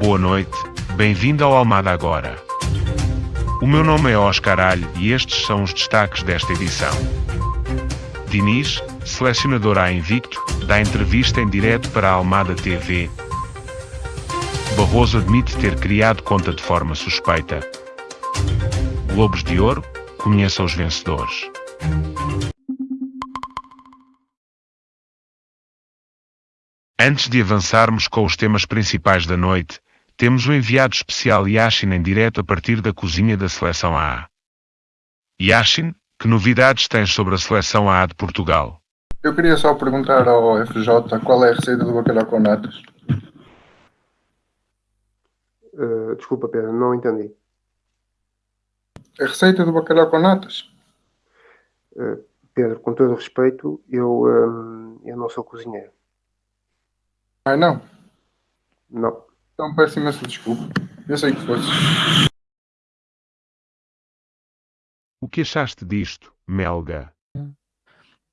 Boa noite, bem-vindo ao Almada Agora. O meu nome é Oscar Alho e estes são os destaques desta edição. Diniz, selecionador a invicto, dá entrevista em direto para a Almada TV. Barroso admite ter criado conta de forma suspeita. Globos de Ouro, conheça os vencedores. Antes de avançarmos com os temas principais da noite, temos um enviado especial Yashin em direto a partir da cozinha da Seleção A. Yashin, que novidades tens sobre a Seleção A de Portugal? Eu queria só perguntar ao FJ qual é a receita do bacalhau com natas. Uh, desculpa, Pedro, não entendi. A receita do bacalhau com natas? Uh, Pedro, com todo o respeito, eu, um, eu não sou cozinheiro. Ah, não? Não. Então peço imensa desculpa. Eu sei que fosse. O que achaste disto, Melga?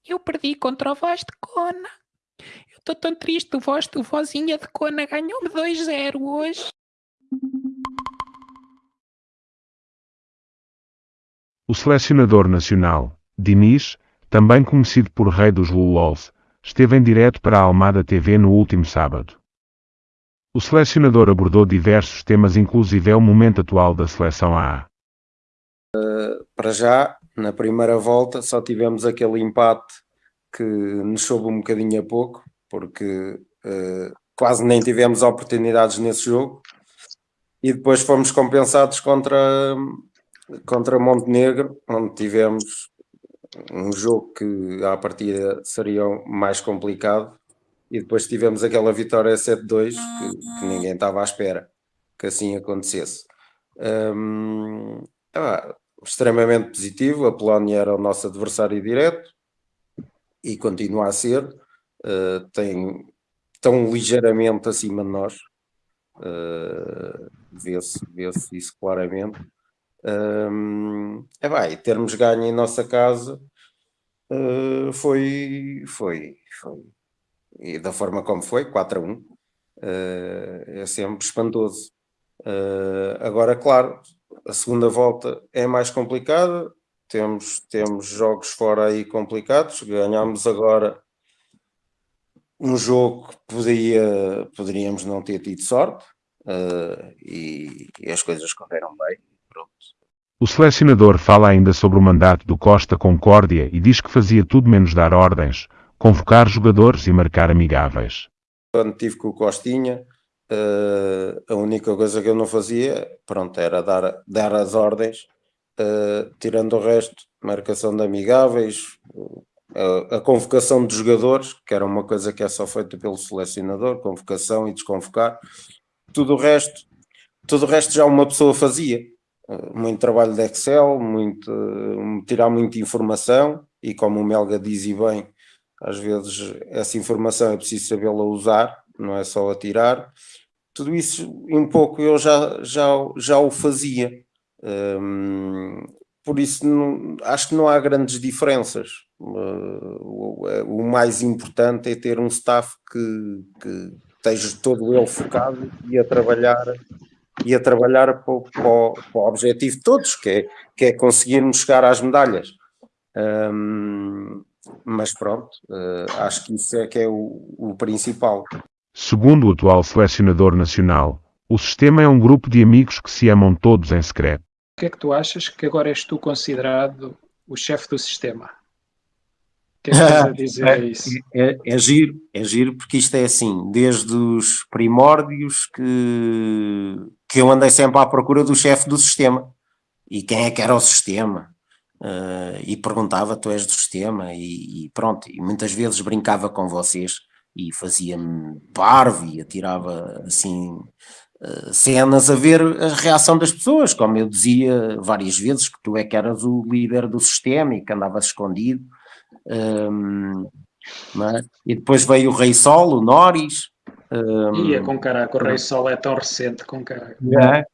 Eu perdi contra o Voz de Cona. Eu estou tão triste. O, voz, o vozinha de Cona ganhou-me 2-0 hoje. O selecionador nacional, Diniz, também conhecido por Rei dos Lulols, esteve em direto para a Almada TV no último sábado. O selecionador abordou diversos temas, inclusive é o momento atual da seleção A. Uh, para já, na primeira volta, só tivemos aquele empate que nos soube um bocadinho a pouco, porque uh, quase nem tivemos oportunidades nesse jogo. E depois fomos compensados contra, contra Montenegro, onde tivemos um jogo que à partida seria mais complicado e depois tivemos aquela vitória 7-2 que, que, ninguém estava à espera que assim acontecesse. Um, ah, extremamente positivo, a Polónia era o nosso adversário direto e continua a ser, uh, tem tão ligeiramente acima de nós, uh, vê-se vê isso claramente. Um, é bem, termos ganho em nossa casa uh, foi, foi, foi e da forma como foi, 4 a 1, uh, eh, é sempre espantoso. Uh, agora, claro, a segunda volta é mais complicada, temos, temos jogos fora aí complicados, ganhámos agora um jogo que podia, poderíamos não ter tido sorte uh, e, e, as coisas correram bem. O selecionador fala ainda sobre o mandato do Costa Concórdia e diz que fazia tudo menos dar ordens, convocar jogadores e marcar amigáveis. Quando tive com o Costinha, uh, a única coisa que eu não fazia, pronto, era dar, dar as ordens, uh, tirando o resto, marcação de amigáveis, uh, a convocação de jogadores, que era uma coisa que é só feita pelo selecionador, convocação e desconvocar, tudo o resto, tudo o resto já uma pessoa fazia. Muito trabalho de Excel, muito, tirar muita informação, e como o Melga diz e bem, às vezes essa informação é preciso sabê-la usar, não é só atirar. Tudo isso, um pouco, eu já, já, já o fazia. Um, por isso, não, acho que não há grandes diferenças. Uh, o, mais importante é ter um staff que, que esteja todo ele focado e a trabalhar e a trabalhar para, para, para o objetivo de todos, que é, que é conseguirmos chegar às medalhas. Um, mas pronto, uh, acho que isso é que é o, o principal. Segundo o atual selecionador nacional, o sistema é um grupo de amigos que se amam todos em secreto. O que é que tu achas que agora és tu considerado o chefe do sistema? O que é que estás a dizer é, isso? É, é, giro, é giro porque isto é assim, desde os primórdios que, que eu andei sempre à procura do chefe do sistema. E quem é que era o sistema? Uh, e perguntava, tu és do sistema, e, e, pronto, e muitas vezes brincava com vocês e fazia-me parvo e atirava assim uh, cenas a ver a reação das pessoas, como eu dizia várias vezes que tu é que eras o líder do sistema e que andavas escondido. Um, é? E depois veio o Rei Sol, o Norris. Um, Ia com caraca, o Rei Sol é tão recente com caraca. É?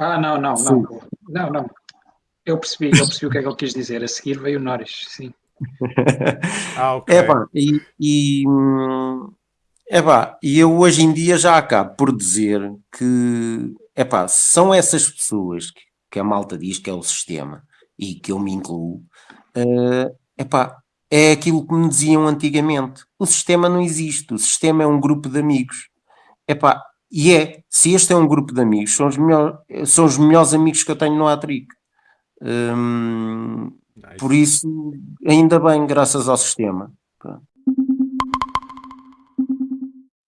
Ah, não, não, não. Não, não. Eu percebi, eu percebi o que é que ele quis dizer. A seguir veio o Norris, sim. ah, ok. É, pá, e, e, É pá, e eu hoje em dia já acabo por dizer que, é pá, são essas pessoas que, que, a malta diz que é o sistema e que eu me incluo, uh, é pá, é aquilo que me diziam antigamente. O sistema não existe, o sistema é um grupo de amigos. É pá, e é, se este é um grupo de amigos, são os, melhor, são os melhores amigos que eu tenho no Atric. Hum, nice. Por isso, ainda bem, graças ao sistema.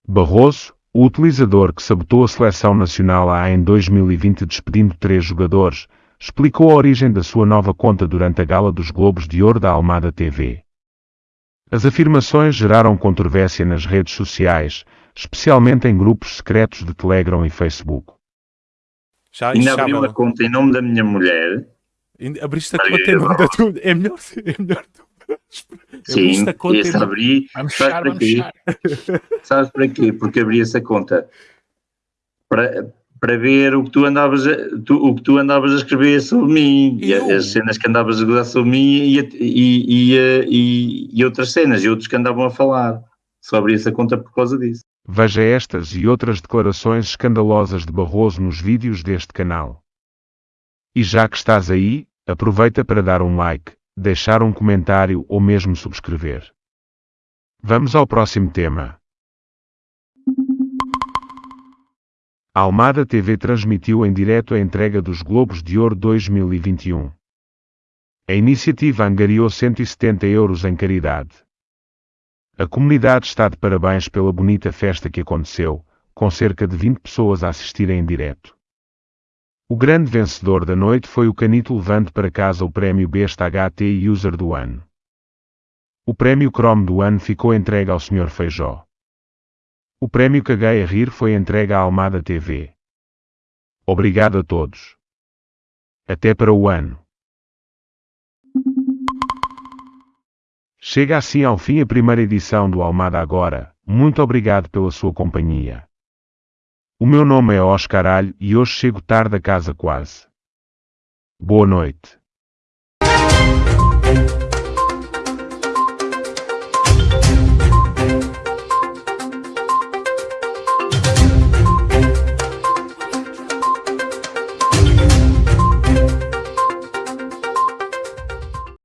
Barroso, o utilizador que sabotou a seleção nacional A em 2020 despedindo três jogadores, explicou a origem da sua nova conta durante a gala dos Globos de Ouro da Almada TV. As afirmações geraram controvérsia nas redes sociais, especialmente em grupos secretos de Telegram e Facebook. Já, Ainda abri uma conta em nome da minha mulher. Abriste a conta tua... É melhor, é melhor Sim, esse abri. Vamos sabes para quê? sabes para quê? Porque abri essa conta para, para ver o que tu andavas a, tu, o que tu andavas a escrever sobre mim, e as cenas que andavas a gozar sobre mim e, e, e, e, outras cenas, e outros que andavam a falar. Só abri essa conta por causa disso. Veja estas e outras declarações escandalosas de Barroso nos vídeos deste canal. E já que estás aí, aproveita para dar um like, deixar um comentário ou mesmo subscrever. Vamos ao próximo tema. A Almada TV transmitiu em direto a entrega dos Globos de Ouro 2021. A iniciativa angariou 170 euros em caridade. A comunidade está de parabéns pela bonita festa que aconteceu, com cerca de 20 pessoas a assistirem em direto. O grande vencedor da noite foi o Canito levando para casa o prémio Besta HT User do ano. O prémio Chrome do ano ficou entregue ao Sr. Feijó. O prémio Caguei a Rir foi entregue à Almada TV. Obrigado a todos. Até para o ano. Chega assim ao fim a primeira edição do Almada Agora. Muito obrigado pela sua companhia. O meu nome é Oscar Alho e hoje chego tarde a casa quase. Boa noite.